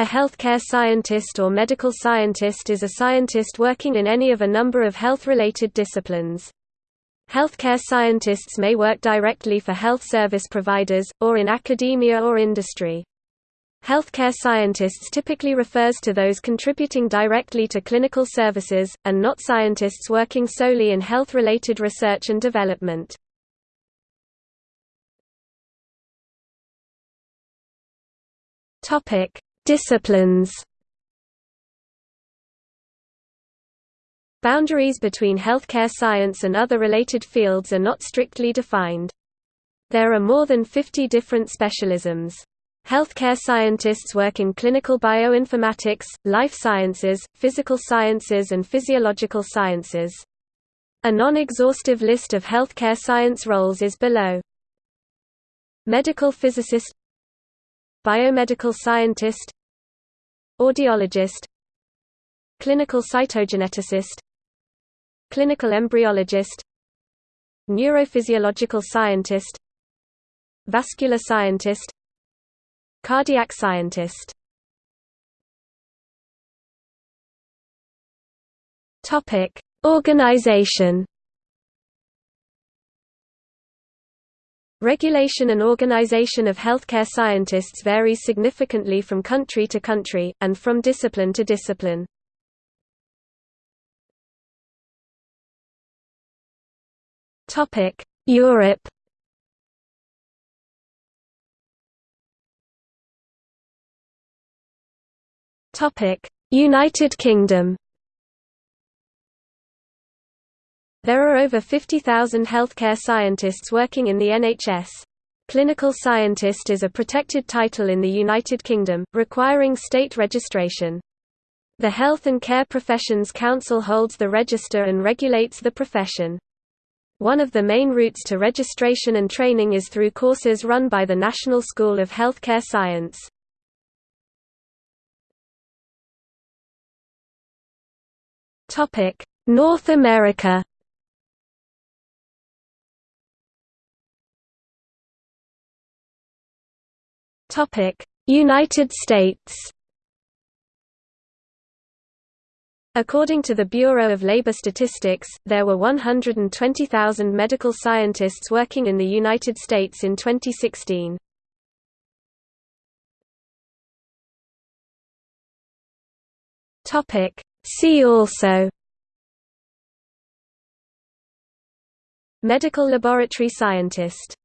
A healthcare scientist or medical scientist is a scientist working in any of a number of health-related disciplines. Healthcare scientists may work directly for health service providers, or in academia or industry. Healthcare scientists typically refers to those contributing directly to clinical services, and not scientists working solely in health-related research and development. Topic: Disciplines Boundaries between healthcare science and other related fields are not strictly defined. There are more than 50 different specialisms. Healthcare scientists work in clinical bioinformatics, life sciences, physical sciences and physiological sciences. A non-exhaustive list of healthcare science roles is below. Medical physicist Biomedical scientist Audiologist Clinical cytogeneticist Clinical embryologist Neurophysiological scientist Vascular scientist Cardiac scientist. Topic: Organization Regulation and organization of healthcare scientists varies significantly from country to country, and from discipline to discipline. Europe United Kingdom There are over 50,000 healthcare scientists working in the NHS. Clinical scientist is a protected title in the United Kingdom, requiring state registration. The Health and Care Professions Council holds the register and regulates the profession. One of the main routes to registration and training is through courses run by the National School of Healthcare Science. North America Topic: United States. According to the Bureau of Labor Statistics, there were 120,000 medical scientists working in the United States in 2016. Topic: See also Medical laboratory scientist